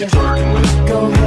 you're flirting with. Go